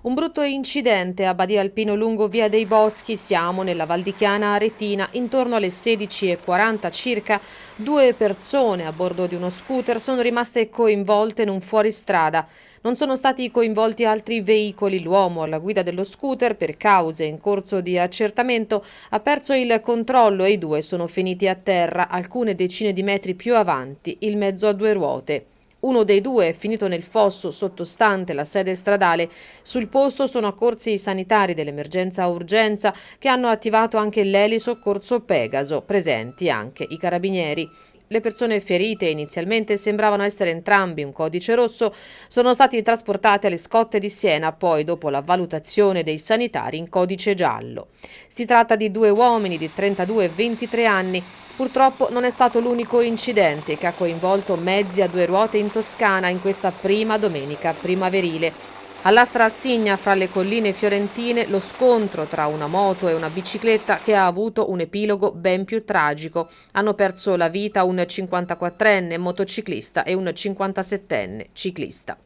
Un brutto incidente a Badia Alpino lungo via dei Boschi, siamo nella Valdichiana Aretina, intorno alle 16.40 circa due persone a bordo di uno scooter sono rimaste coinvolte in un fuoristrada. Non sono stati coinvolti altri veicoli, l'uomo alla guida dello scooter per cause in corso di accertamento ha perso il controllo e i due sono finiti a terra alcune decine di metri più avanti, il mezzo a due ruote. Uno dei due è finito nel fosso sottostante la sede stradale. Sul posto sono accorsi i sanitari dell'emergenza urgenza che hanno attivato anche l'eli soccorso Pegaso, presenti anche i carabinieri. Le persone ferite inizialmente sembravano essere entrambi un codice rosso, sono stati trasportate alle scotte di Siena, poi dopo la valutazione dei sanitari in codice giallo. Si tratta di due uomini di 32 e 23 anni Purtroppo non è stato l'unico incidente che ha coinvolto mezzi a due ruote in Toscana in questa prima domenica primaverile. All'Astra Assigna, fra le colline fiorentine, lo scontro tra una moto e una bicicletta che ha avuto un epilogo ben più tragico. Hanno perso la vita un 54enne motociclista e un 57enne ciclista.